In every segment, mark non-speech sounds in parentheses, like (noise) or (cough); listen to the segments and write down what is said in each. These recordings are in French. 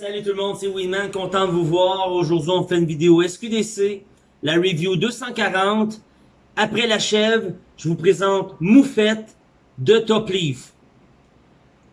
Salut tout le monde, c'est Winman, content de vous voir. Aujourd'hui, on fait une vidéo SQDC, la review 240. Après la chèvre, je vous présente Moufette de Top Leaf.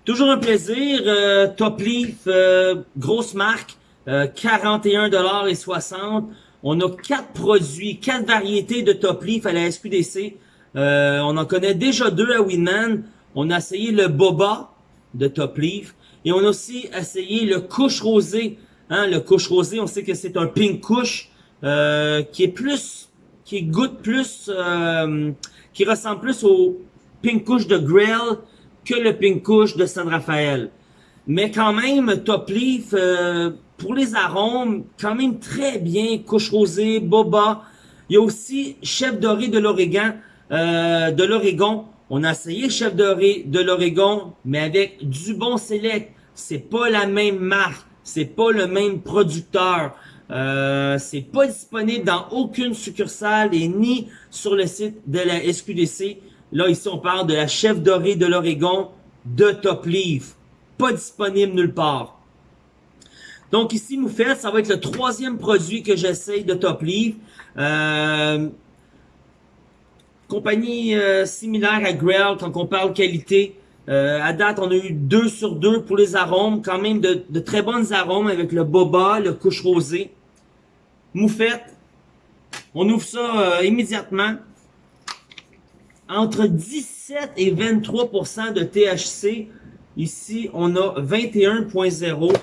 Toujours un plaisir, euh, Top Leaf, euh, grosse marque, euh, 41,60$. On a quatre produits, quatre variétés de Top Leaf à la SQDC. Euh, on en connaît déjà deux à Winman. On a essayé le Boba de Top Leaf. Et on a aussi essayé le couche rosé. Hein, le couche rosé, on sait que c'est un pink couche euh, qui est plus, qui goûte plus, euh, qui ressemble plus au pink couche de Grill que le pink couche de San Rafael. Mais quand même, Top Leaf, euh, pour les arômes, quand même très bien. Couche rosé, boba. Il y a aussi chef doré de l'Oregon, de l'Oregon. On a essayé chef doré de l'Oregon, mais avec du bon select. C'est pas la même marque, c'est pas le même producteur. Euh, c'est pas disponible dans aucune succursale et ni sur le site de la SQDC. Là, ici, on parle de la chef dorée de l'Oregon de Top Leaf. Pas disponible nulle part. Donc ici, Moufette, ça va être le troisième produit que j'essaye de Top Leaf. Euh, compagnie euh, similaire à Grail quand on parle qualité. Euh, à date, on a eu 2 sur 2 pour les arômes. Quand même de, de très bonnes arômes avec le boba, le couche rosé. Moufette. On ouvre ça euh, immédiatement. Entre 17 et 23% de THC. Ici, on a 21.0.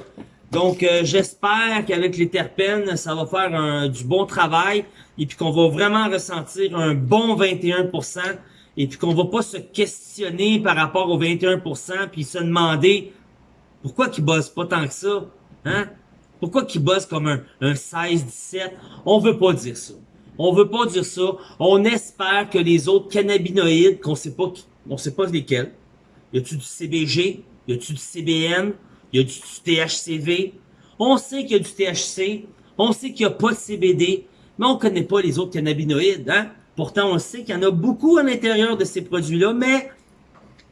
Donc, euh, j'espère qu'avec les terpènes, ça va faire un, du bon travail et puis qu'on va vraiment ressentir un bon 21% et puis qu'on va pas se questionner par rapport au 21% puis se demander pourquoi qu'ils bossent pas tant que ça, hein? Pourquoi qu'ils bossent comme un, un 16-17? On veut pas dire ça. On veut pas dire ça. On espère que les autres cannabinoïdes, qu'on sait pas, on sait pas lesquels, y a-tu du CBG? Y a-tu du CBN? Y a du THCV? On sait qu'il y a du THC. On sait qu'il y a pas de CBD. On connaît pas les autres cannabinoïdes, hein? Pourtant, on sait qu'il y en a beaucoup à l'intérieur de ces produits-là, mais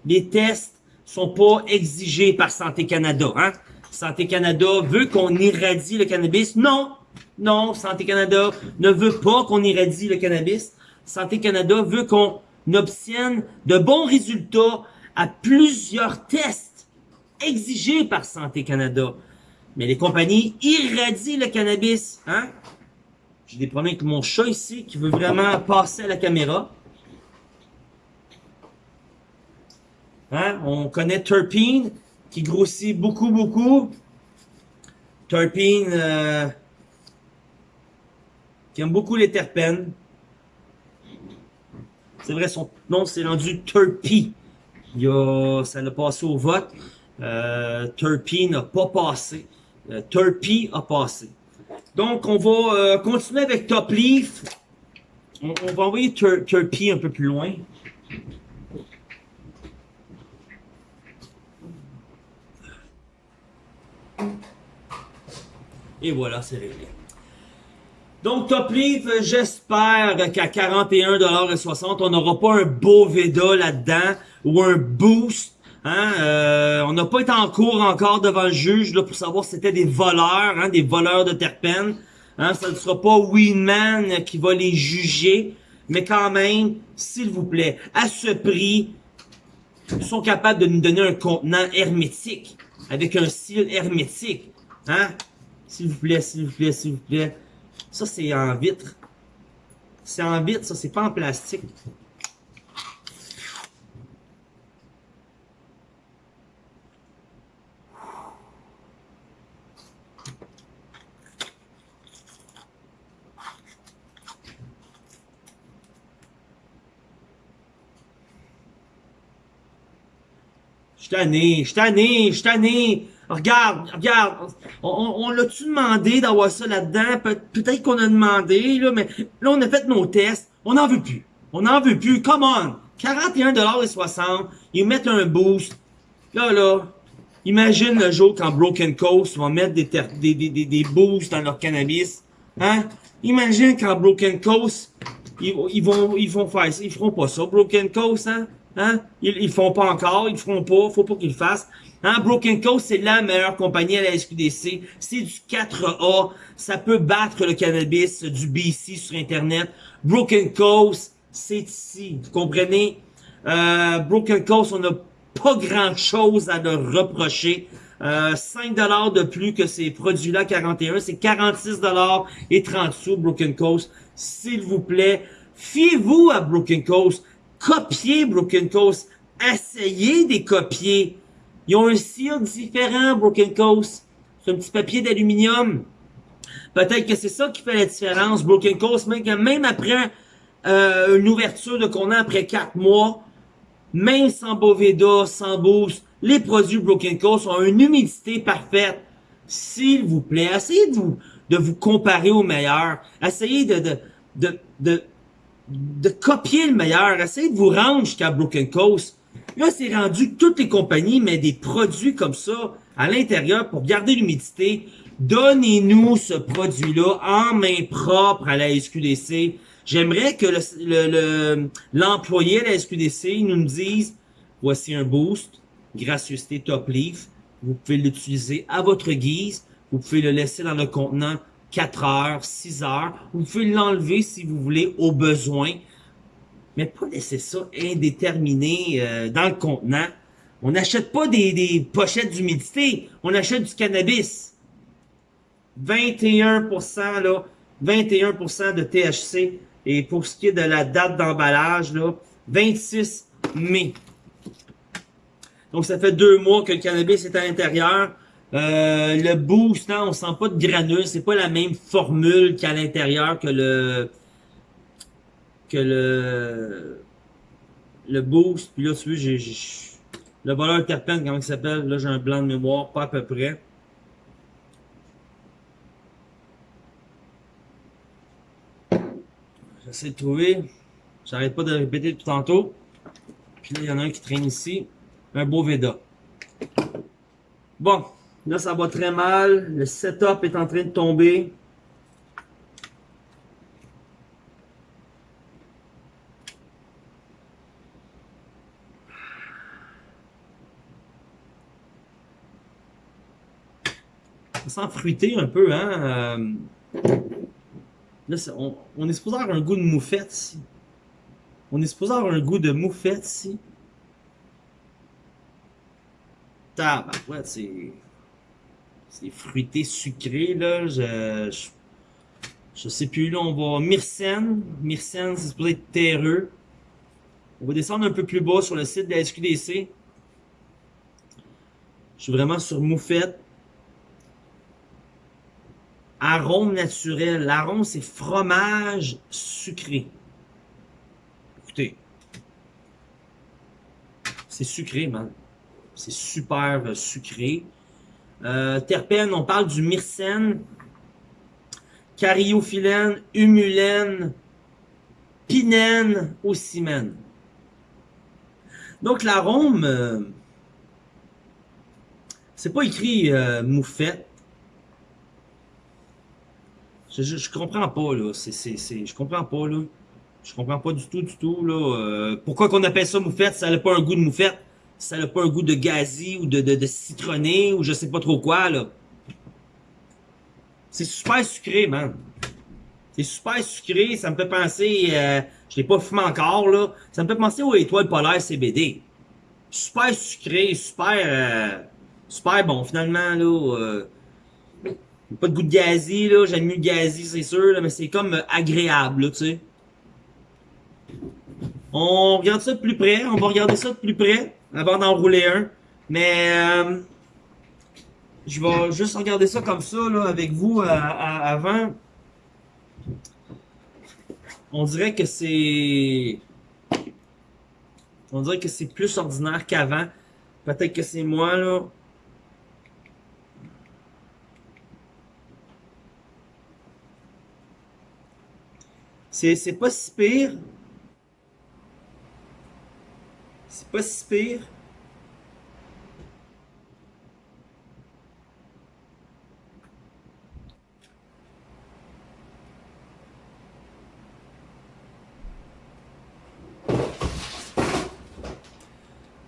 les tests sont pas exigés par Santé Canada. Hein? Santé Canada veut qu'on irradie le cannabis. Non, non, Santé Canada ne veut pas qu'on irradie le cannabis. Santé Canada veut qu'on obtienne de bons résultats à plusieurs tests exigés par Santé Canada. Mais les compagnies irradient le cannabis. Hein? J'ai des problèmes avec mon chat ici qui veut vraiment passer à la caméra. Hein? On connaît Terpene qui grossit beaucoup, beaucoup. Terpene euh, qui aime beaucoup les terpènes. C'est vrai, son nom c'est rendu Terpy. Il a, ça l'a passé au vote. Euh, n'a pas passé. Euh, a passé. Donc, on va euh, continuer avec Top Leaf. On, va envoyer Turpy un peu plus loin. Et voilà, c'est réglé. Donc, Top Leaf, j'espère qu'à 41,60$, on n'aura pas un beau Veda là-dedans ou un boost Hein, euh, on n'a pas été en cours encore devant le juge là, pour savoir si c'était des voleurs, hein, des voleurs de terpènes. Hein, ça ne sera pas Winman qui va les juger, mais quand même, s'il vous plaît, à ce prix, ils sont capables de nous donner un contenant hermétique, avec un style hermétique. Hein? S'il vous plaît, s'il vous plaît, s'il vous plaît. Ça, c'est en vitre. C'est en vitre, ça, c'est pas en plastique. Tanné, je suis je suis. Regarde, regarde, on, l'a-tu demandé d'avoir ça là-dedans? Peut-être qu'on a demandé, là, mais là, on a fait nos tests. On n'en veut plus. On n'en veut plus. Come on! 41,60$, ils mettent un boost. Là, là, imagine le jour quand Broken Coast va mettre des, des, boosts dans leur cannabis. Hein? Imagine quand Broken Coast, ils, ils, vont, ils vont faire ça. Ils feront pas ça, Broken Coast, hein? Hein? Ils, ils font pas encore, ils le feront pas, faut pas qu'ils le fassent. Hein? Broken Coast, c'est la meilleure compagnie à la SQDC. C'est du 4A. Ça peut battre le cannabis du BC sur Internet. Broken Coast, c'est ici. Vous comprenez? Euh, Broken Coast, on n'a pas grand chose à leur reprocher. Euh, 5$ de plus que ces produits-là 41, c'est 46$ et 30 sous Broken Coast. S'il vous plaît, fiez-vous à Broken Coast. Copiez Broken Coast. Essayez de copier. Ils ont un cire différent, Broken Coast. C'est un petit papier d'aluminium. Peut-être que c'est ça qui fait la différence. Broken Coast, même après euh, une ouverture de contenant après 4 mois, même sans Boveda, sans Boost, les produits Broken Coast ont une humidité parfaite. S'il vous plaît, essayez de vous, de vous comparer au meilleur. Essayez de, de copier le meilleur. Essayez de vous rendre jusqu'à Broken Coast. Là, c'est rendu que toutes les compagnies mettent des produits comme ça à l'intérieur pour garder l'humidité. Donnez-nous ce produit-là en main propre à la SQDC. J'aimerais que l'employé le, le, de la SQDC nous dise, voici un boost, gracieuseté top leaf. Vous pouvez l'utiliser à votre guise. Vous pouvez le laisser dans le contenant 4 heures, 6 heures. Vous pouvez l'enlever si vous voulez au besoin. Mais pas laisser ça indéterminé euh, dans le contenant. On n'achète pas des, des pochettes d'humidité. On achète du cannabis. 21% là, 21% de THC. Et pour ce qui est de la date d'emballage, là, 26 mai. Donc, ça fait deux mois que le cannabis est à l'intérieur. Euh, le boost, non, on sent pas de granules. C'est pas la même formule qu'à l'intérieur que le que le le boost. Puis là, tu j'ai le voleur terpène, comment il s'appelle? Là, j'ai un blanc de mémoire, pas à peu près. J'essaie de trouver. J'arrête pas de répéter tout tantôt. Puis là, il y en a un qui traîne ici. Un beau Veda. Bon, là, ça va très mal. Le setup est en train de tomber. Ça sent fruité un peu, hein? Euh, là, on, est supposé avoir un goût de moufette ici. On est supposé avoir un goût de moufette ici. ouais, c'est. C'est fruité sucré, là. Je, je, sais plus, là, on va. Myrcène. Myrcène, c'est supposé être terreux. On va descendre un peu plus bas sur le site de la SQDC. Je suis vraiment sur moufette. Arôme naturel. L'arôme, c'est fromage sucré. Écoutez. C'est sucré, man. C'est super euh, sucré. Euh, terpène, on parle du myrcène, cariophyllène, humulène, pinène, ocimène. Donc l'arôme, euh, c'est pas écrit euh, moufette. Je, comprends pas là, je comprends pas là. Je comprends pas du tout du tout là. Pourquoi qu'on appelle ça moufette, ça n'a pas un goût de moufette ça n'a pas un goût de gazi ou de, de, citronné ou je sais pas trop quoi, là. C'est super sucré, man. C'est super sucré, ça me fait penser, euh, je l'ai pas fumé encore, là, ça me fait penser aux étoiles polaires CBD. Super sucré, super, euh, super bon, finalement, là. Euh, pas de goût de gazi, là, j'aime mieux le gazi, c'est sûr, là, mais c'est comme agréable, là, tu sais. On regarde ça de plus près, on va regarder ça de plus près avant d'en rouler un. Mais euh, je vais juste regarder ça comme ça là, avec vous euh, avant. On dirait que c'est... On dirait que c'est plus ordinaire qu'avant. Peut-être que c'est moi là. C'est pas si pire. C'est pas si pire.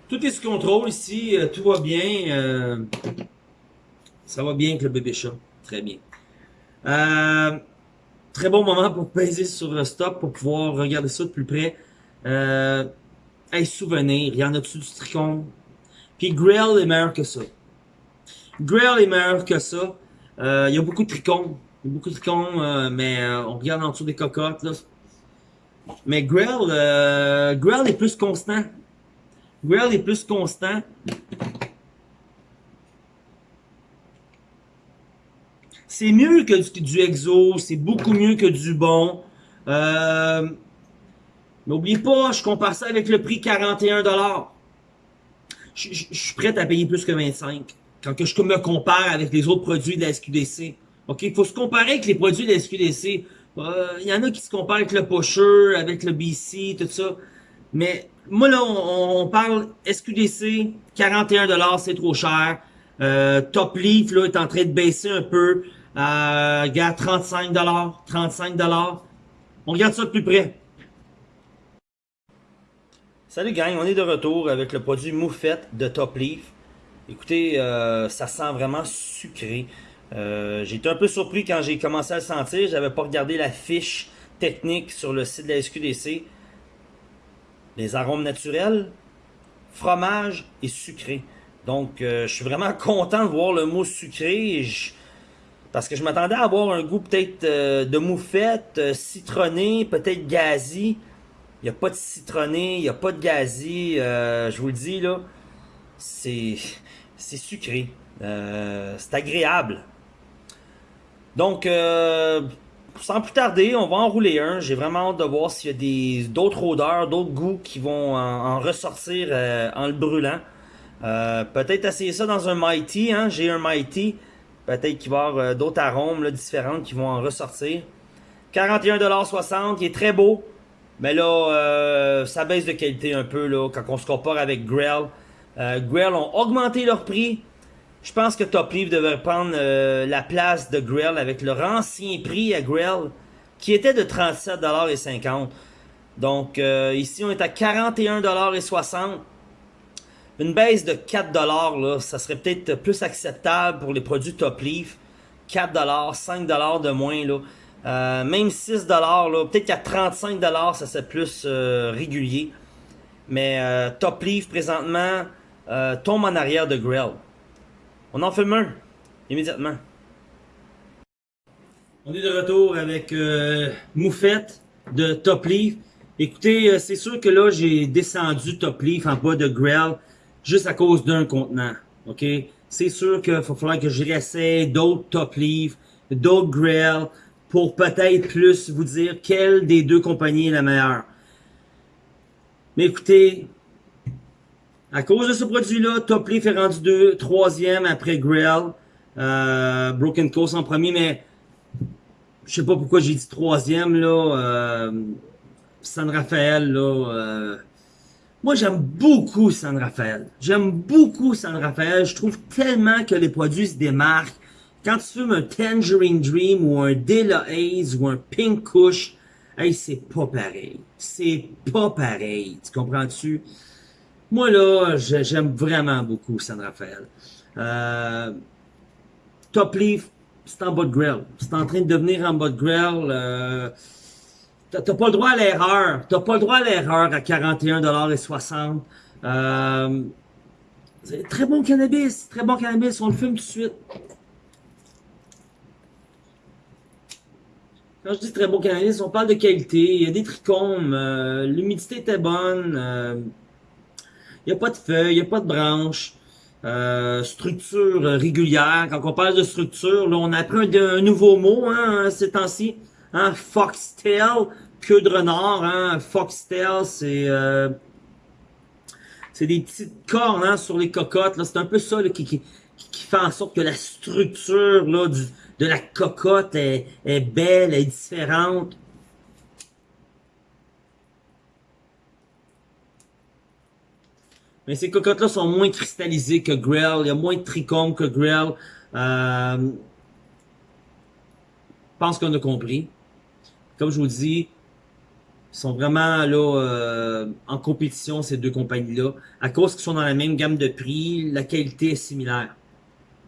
Tout est sous contrôle ici, euh, tout va bien. Euh, ça va bien avec le bébé chat, très bien. Euh, très bon moment pour peser sur le stop pour pouvoir regarder ça de plus près. Hey, souvenir, il y en a dessus du tricon? Puis Grail est meilleur que ça. Grail est meilleur que ça. Euh, il y a beaucoup de tricons. Il y a beaucoup de tricons, euh, mais euh, on regarde en dessous des cocottes. Mais Grail, euh, Grail est plus constant. Grail est plus constant. C'est mieux que du, du exo, c'est beaucoup mieux que du bon. Euh, N'oubliez pas, je compare ça avec le prix 41$. Je, je, je suis prêt à payer plus que 25$ quand que je me compare avec les autres produits de la SQDC. Il faut se comparer avec les produits de la SQDC. Euh, il y en a qui se comparent avec le Pusher, avec le BC, tout ça. Mais moi là, on, on parle SQDC, 41$, c'est trop cher. Euh, Top Leaf là, est en train de baisser un peu. Euh, regarde, 35 35 On regarde ça de plus près. Salut gang, on est de retour avec le produit Moufette de Top Leaf. Écoutez, euh, ça sent vraiment sucré. Euh, j'ai été un peu surpris quand j'ai commencé à le sentir. J'avais pas regardé la fiche technique sur le site de la SQDC. Les arômes naturels, fromage et sucré. Donc, euh, je suis vraiment (laughs) content de voir le mot sucré. Parce que je m'attendais à avoir un goût peut-être de moufette, citronné, peut-être gazi. Il n'y a pas de citronné, il n'y a pas de gazi. Euh, je vous le dis, là, c'est sucré. c'est agréable. Donc, sans plus tarder, on va en rouler un. J'ai vraiment hâte de voir s'il y a d'autres odeurs, d'autres goûts qui vont en, ressortir en le brûlant. peut-être essayer ça dans un Mighty. Hein? J'ai un Mighty. Peut-être qu'il va y avoir euh, d'autres arômes là, différentes qui vont en ressortir. 41,60$, il est très beau. Mais là, euh, ça baisse de qualité un peu là, quand on se compare avec Grell. Euh, Grell ont augmenté leur prix. Je pense que Top Leaf devrait prendre euh, la place de Grell avec leur ancien prix à Grell, qui était de 37,50$. Donc ici, on est à 41,60$. Une baisse de 4$, là, ça serait peut-être plus acceptable pour les produits Top Leaf. 4$, 5$ de moins. Là. Euh, même 6$, là, peut-être qu'à 35$, ça serait plus euh, régulier. Mais euh, Top Leaf, présentement, euh, tombe en arrière de Grell. On en fait un, immédiatement. On est de retour avec euh, Moufette de Top Leaf. Écoutez, euh, c'est sûr que là, j'ai descendu Top Leaf en bas de Grell juste à cause d'un contenant. OK? C'est sûr qu'il va falloir que je réessaye d'autres top leaf, d'autres grill, pour peut-être plus vous dire quelle des deux compagnies est la meilleure. Mais écoutez, à cause de ce produit-là, Top Leaf est rendu deux, troisième après Grill. Euh, Broken Coast en premier, mais je sais pas pourquoi j'ai dit troisième là. Euh, San Rafael là. Euh, moi, j'aime beaucoup San Rafael. J'aime beaucoup San Rafael. Je trouve tellement que les produits se démarquent. Quand tu fumes un Tangerine Dream ou un Dela Haze ou un Pink Kush, hey, c'est pas pareil. C'est pas pareil. Tu comprends-tu? Moi, là, j'aime vraiment beaucoup San Rafael. Euh, Top Leaf, c'est en bas de grill. C'est en train de devenir en bas de grill. Euh, T'as pas le droit à l'erreur. T'as pas le droit à l'erreur à 41,60$. Euh, très bon cannabis. Très bon cannabis. On le fume tout de suite. Quand je dis très bon cannabis, on parle de qualité. Il y a des trichomes. Euh, L'humidité était bonne. Euh, il n'y a pas de feuilles. Il n'y a pas de branches. Euh, structure régulière. Quand on parle de structure, là, on apprend un, nouveau mot hein, ces temps-ci hein, foxtail, queue de renard, hein, foxtail, c'est euh, c'est des petites cornes hein, sur les cocottes, c'est un peu ça là, qui, qui, qui fait en sorte que la structure là, du, de la cocotte est, belle, est différente. Mais ces cocottes-là sont moins cristallisées que Grell. Il y a moins de trichomes que Grell. Euh, je pense qu'on a compris comme je vous dis, Ils sont vraiment là euh, en compétition, ces deux compagnies-là. À cause qu'ils sont dans la même gamme de prix, la qualité est similaire.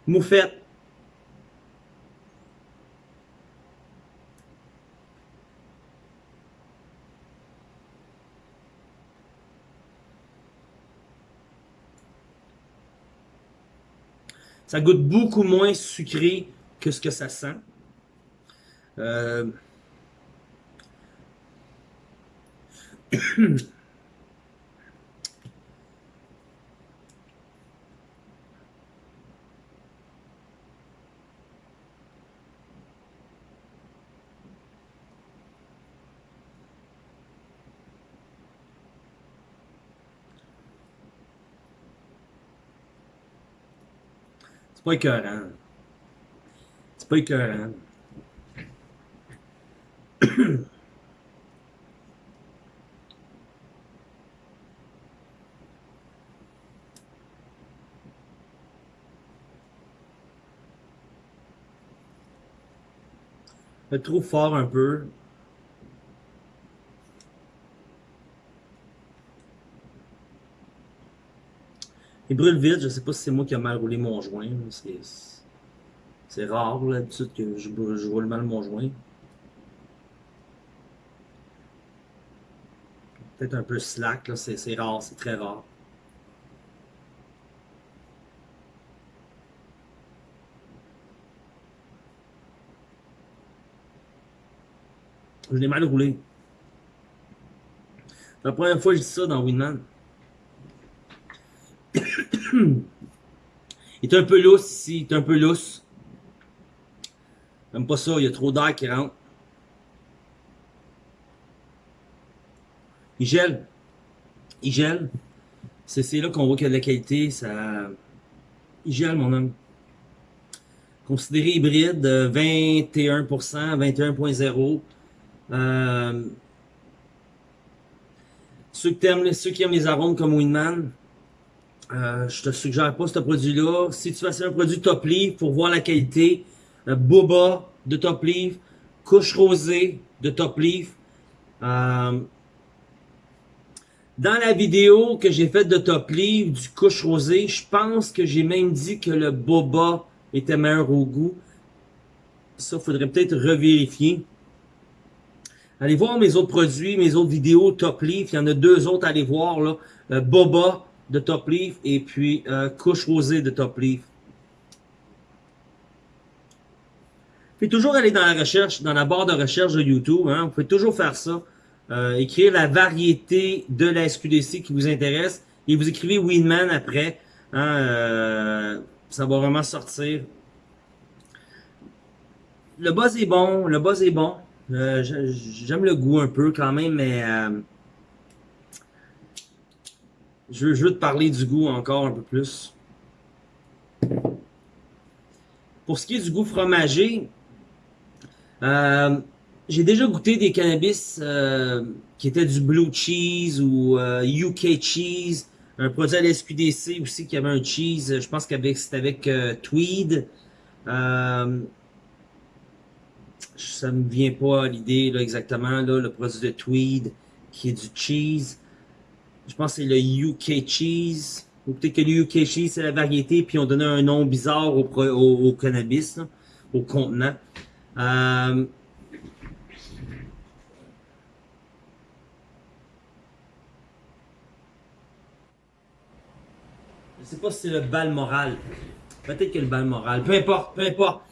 Moufette. Ça goûte beaucoup moins sucré que ce que ça sent. Euh, (clears throat) pas écœurant. C'est pas écœurant. (coughs) trop fort un peu. Il brûle vite, je sais pas si c'est moi qui a mal roulé mon joint. C'est rare l'habitude que je, je roule mal mon joint. Peut-être un peu slack, c'est rare, c'est très rare. Je l'ai mal roulé. La première fois que je dis ça dans Winman. Il est un peu lousse ici, il est un peu lousse. J'aime pas ça, il y a trop d'air qui rentre. Il gèle. Il gèle. C'est là qu'on voit qu'il y a de la qualité. Ça... Il gèle, mon homme. Considéré hybride, 21%, 21.0. Euh, ceux, ceux qui aiment les arômes comme Winman, euh, je te suggère pas ce produit-là. Si tu fais un produit Top Leaf pour voir la qualité, euh, Boba de Top Leaf, couche rosée de Top Leaf. Euh, dans la vidéo que j'ai faite de Top Leaf, du couche rosée, je pense que j'ai même dit que le Boba était meilleur au goût. Ça, faudrait peut-être revérifier. Allez voir mes autres produits, mes autres vidéos Top Leaf. Il y en a deux autres à aller voir. Là. Euh, Boba de Top Leaf et puis euh, Couche Rosée de Top Leaf. Vous toujours aller dans la recherche, dans la barre de recherche de YouTube. Hein. Vous pouvez toujours faire ça. Euh, écrire la variété de la SQDC qui vous intéresse. Et vous écrivez Winman après. Hein, ça va vraiment sortir. Le buzz est bon. Le buzz est bon. Euh, j'aime le goût un peu quand même, mais euh, je, veux, te parler du goût encore un peu plus. Pour ce qui est du goût fromager, euh, j'ai déjà goûté des cannabis qui étaient du blue cheese ou UK cheese, un produit à la SQDC aussi qui avait un cheese, je pense que c'était avec Tweed ça me vient pas à l'idée là exactement là, le produit de Tweed qui est du cheese. Je pense que c'est le UK cheese. Ou peut-être que le UK cheese c'est la variété puis on donnait un nom bizarre au, cannabis, au contenant. Euh, Je sais pas si c'est le bal moral. Peut-être que le bal moral. Peu importe, peu importe.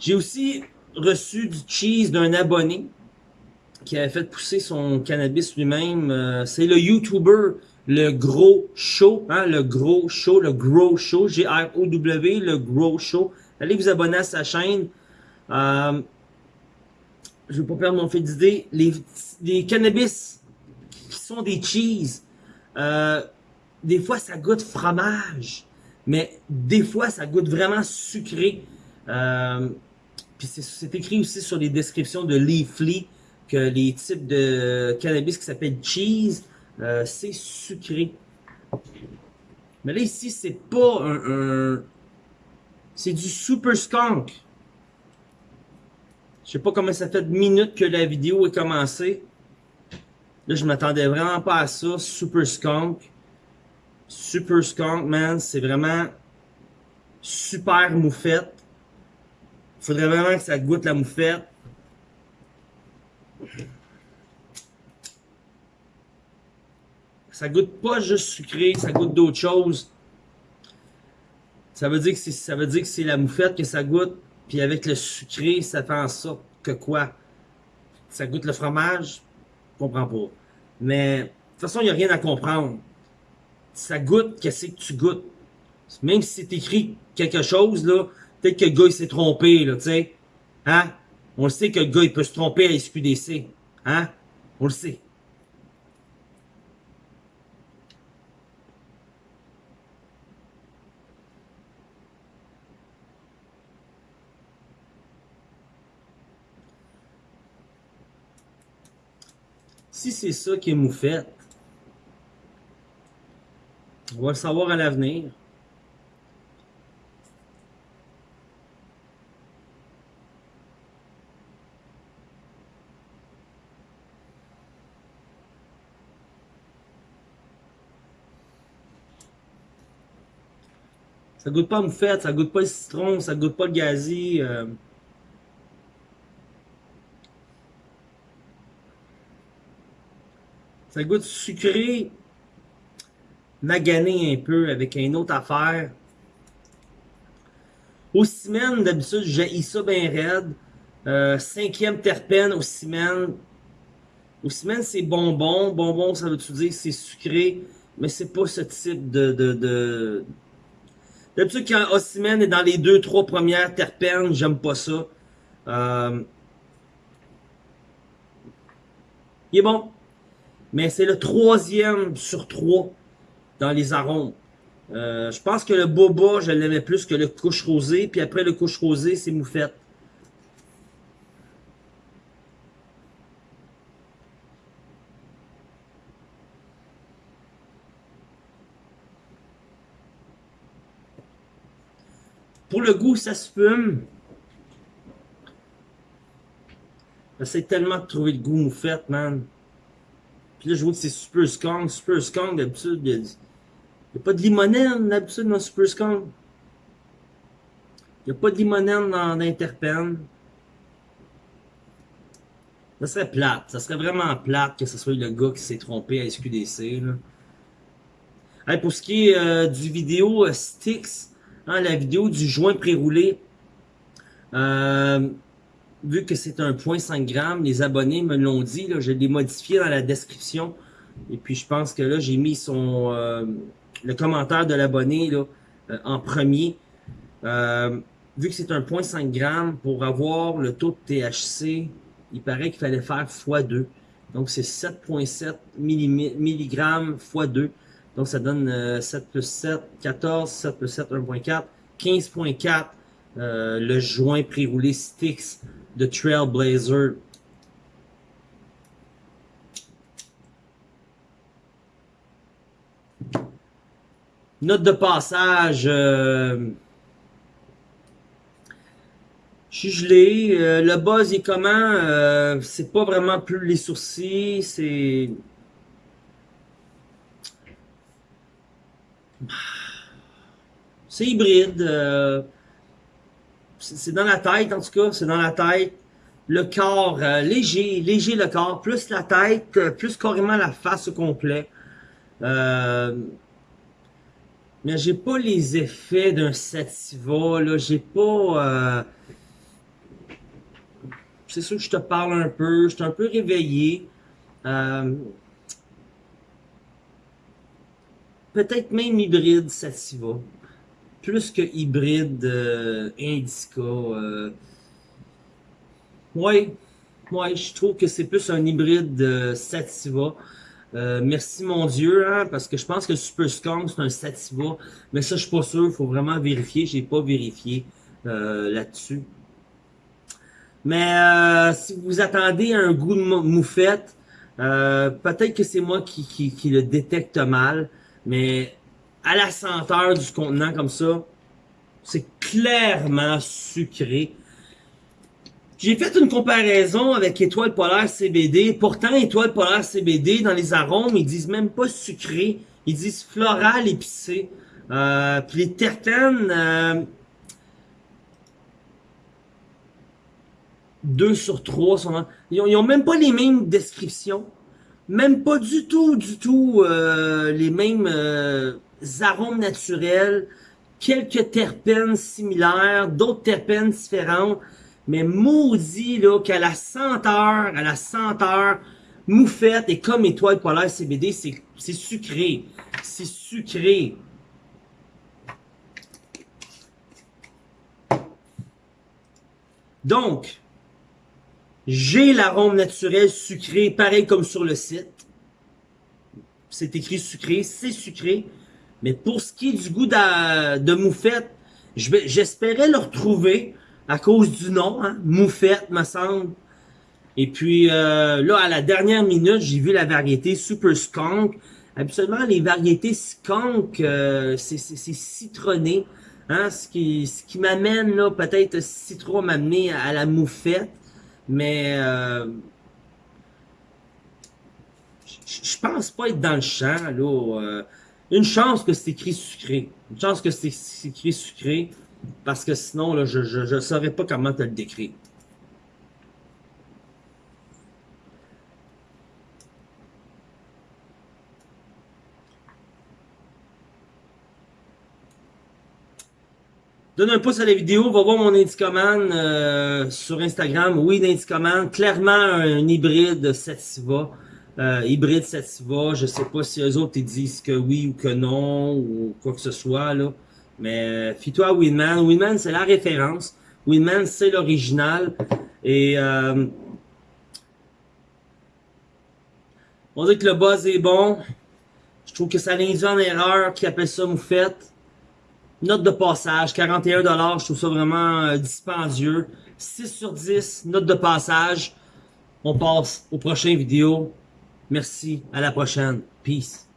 J'ai aussi reçu du cheese d'un abonné qui avait fait pousser son cannabis lui-même. Euh, c'est le YouTuber, le Gros Show, hein, le Gros Show, le Gros Show, G-R-O-W, le Gros Show. Allez vous abonner à sa chaîne. Euh, je ne vais pas perdre mon fait d'idée. Les, les cannabis qui sont des cheese, euh, des fois ça goûte fromage, mais des fois ça goûte vraiment sucré. Puis c'est écrit aussi sur les descriptions de Leafly que les types de cannabis qui s'appellent cheese, euh, c'est sucré. Mais là ici, c'est pas un... c'est du super skunk. Je sais pas comment ça fait de minutes que la vidéo est commencée. Là, je m'attendais vraiment pas à ça. Super Skunk. Super Skunk, man. C'est vraiment super moufette. Faudrait vraiment que ça goûte la moufette. Ça goûte pas juste sucré, ça goûte d'autres choses. Ça veut dire que c'est ça veut dire que c'est la moufette que ça goûte, puis avec le sucré, ça fait en sorte que quoi? Ça goûte le fromage? Je comprends pas. Mais de toute façon, il a rien à comprendre. Ça goûte qu'est-ce que tu goûtes? Même si c'est écrit quelque chose là, peut-être que le gars s'est trompé là, tu sais. Hein? On le sait que le gars il peut se tromper à SQDC. Hein? On le sait. Si c'est ça qui est moufette, on va le savoir à l'avenir. Ça goûte pas moufette, ça goûte pas le citron, ça goûte pas le gazi. Euh. Ça goûte sucré, magané un peu avec une autre affaire. Au cimène, d'habitude, j'ai ça bien raide. Euh, cinquième terpène au cimène. Au cimène, c'est bonbon. Bonbon, ça veut-tu dire c'est sucré, mais c'est pas ce type de... D'habitude, quand Ossimène est dans les deux, trois premières terpènes, j'aime pas ça. Euh... Il est bon. Mais c'est le troisième sur trois dans les arômes. Euh, je pense que le boba, je l'aimais plus que le couche rosé. Puis après le couche rosé, c'est moufette. Pour le goût, ça se fume. J'essaie tellement de trouver le goût moufette, man. Puis là, je vois que c'est Super Skunk. Super Skunk, d'habitude, il n'y a, pas de limonène, d'habitude, dans Super Skunk. Il n'y a pas de limonène dans l'Interpen. Ça serait plate. Ça serait vraiment plate que ce soit le gars qui s'est trompé à SQDC. Là. pour ce qui est euh, du vidéo euh, hein, la vidéo du joint pré-roulé, euh, vu que c'est un 0.5 g, les abonnés me l'ont dit, là, je l'ai modifié dans la description. Et puis je pense que là, j'ai mis son euh, le commentaire de l'abonné euh, en premier. Euh, vu que c'est un 0.5 g, pour avoir le taux de THC, il paraît qu'il fallait faire x2. Donc c'est 7.7 mg x 2. Donc ça donne 7 plus 7, 14, 7 plus 7, 1.4, 15.4 le joint pré-roulé Styx de Trailblazer. Note de passage. Euh, je suis gelé. Euh, le buzz est comment? Euh, c'est pas vraiment plus les sourcils. C'est... C'est hybride. Euh, c'est dans la tête, en tout cas, c'est dans la tête. Le corps, euh, léger, léger le corps, plus la tête, euh, plus carrément la face au complet. Euh, mais j'ai pas les effets d'un sativa, là, j'ai pas... c'est sûr que je te parle un peu, je suis un peu réveillé. Peut-être même hybride sativa plus que hybride euh, Indica. Euh, ouais, ouais, je trouve que c'est plus un hybride euh, Sativa. Euh, merci mon Dieu, hein, parce que je pense que Super Skunk c'est un Sativa, mais ça je suis pas sûr, il faut vraiment vérifier, j'ai pas vérifié là-dessus. Mais si vous attendez un goût de moufette, peut-être que c'est moi qui, qui, qui le détecte mal, mais à la senteur du contenant comme ça, c'est clairement sucré. J'ai fait une comparaison avec Étoile Polaire CBD. Pourtant, Étoile Polaire CBD, dans les arômes, ils disent même pas sucré. Ils disent floral épicé. Euh, puis les terpènes, euh, 2 sur 3 sont ils, ont, ont même pas les mêmes descriptions. Même pas du tout, du tout euh, les mêmes euh, arômes naturels. Quelques terpènes similaires, d'autres terpènes différentes. Mais maudit là qu'à la senteur, à la senteur, moufette et comme étoile polaire CBD, c'est sucré. C'est sucré. Donc, j'ai l'arôme naturel sucré, pareil comme sur le site. C'est écrit sucré, c'est sucré. Mais pour ce qui est du goût de, de moufette, j'espérais le retrouver à cause du nom, hein, moufette, me semble. Et puis euh, là, à la dernière minute, j'ai vu la variété Super Skunk. Habituellement, les variétés skunk, euh, c'est citronné. Hein, ce qui, m'amène là, peut-être citron m'amener à la moufette. Mais euh, je pense pas être dans le champ. là. Euh, une chance que c'est écrit sucré. Une chance que c'est écrit sucré. Parce que sinon, là, je ne saurais pas comment te le décrire. Donne un pouce à la vidéo, va voir mon Indicoman euh, sur Instagram. Oui, l'Indicoman, clairement un hybride Sativa. Euh, hybride Sativa, je sais pas si eux autres ils disent que oui ou que non, ou quoi que ce soit, là. Mais fie-toi à Winman. Winman, c'est la référence. Winman, c'est l'original. Et euh, on dit que le buzz est bon. Je trouve que ça l'induit en erreur qui appelle ça moufette. Note de passage, 41$, je trouve ça vraiment euh, dispendieux. 6 sur 10, note de passage. On passe aux prochaines vidéos. Merci, à la prochaine. Peace.